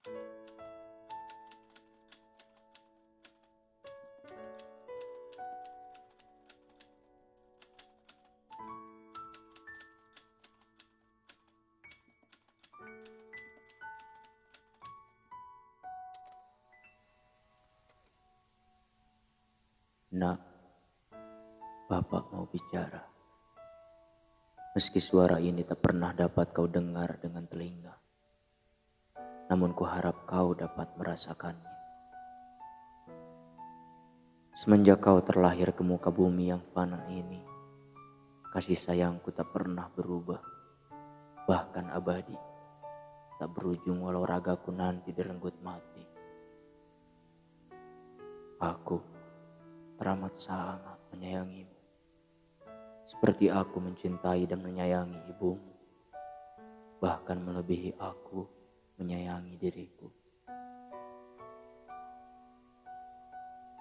Nak, Bapak mau bicara. Meski suara ini tak pernah dapat kau dengar dengan telinga, namun kuharap kau dapat merasakannya. Semenjak kau terlahir ke muka bumi yang fana ini, kasih sayangku tak pernah berubah, bahkan abadi, tak berujung walau ragaku nanti direnggut mati. Aku teramat sangat menyayangimu. Seperti aku mencintai dan menyayangi ibumu. Bahkan melebihi aku menyayangi diriku.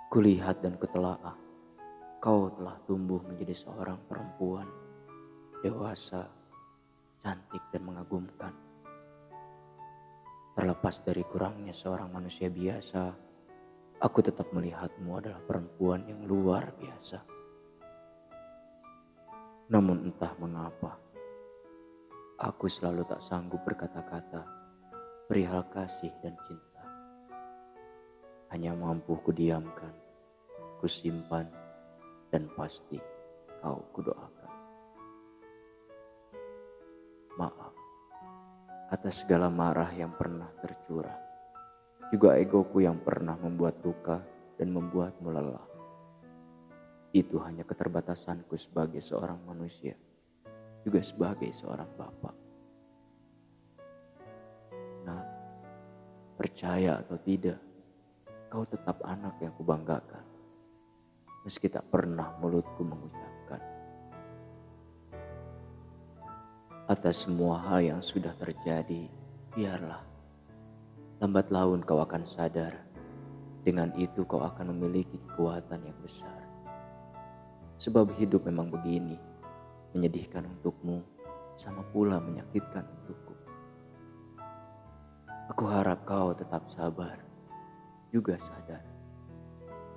Kulihat dan kutelaah, kau telah tumbuh menjadi seorang perempuan dewasa, cantik dan mengagumkan. Terlepas dari kurangnya seorang manusia biasa, Aku tetap melihatmu adalah perempuan yang luar biasa. Namun entah mengapa, aku selalu tak sanggup berkata-kata perihal kasih dan cinta. Hanya mampu kudiamkan, kusimpan, dan pasti kau kudoakan. Maaf atas segala marah yang pernah tercurah juga egoku yang pernah membuat luka dan membuatmu lelah. Itu hanya keterbatasanku sebagai seorang manusia, juga sebagai seorang bapak. Percaya atau tidak, kau tetap anak yang kubanggakan. Meski tak pernah mulutku mengucapkan. Atas semua hal yang sudah terjadi, biarlah Lambat laun kau akan sadar, dengan itu kau akan memiliki kekuatan yang besar. Sebab hidup memang begini, menyedihkan untukmu, sama pula menyakitkan. Aku harap kau tetap sabar, juga sadar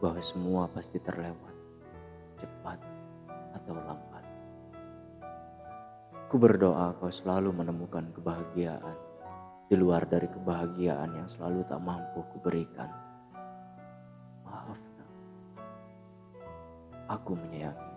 bahwa semua pasti terlewat, cepat atau lambat. Ku berdoa kau selalu menemukan kebahagiaan di luar dari kebahagiaan yang selalu tak mampu kuberikan. Maaf, aku menyayangi.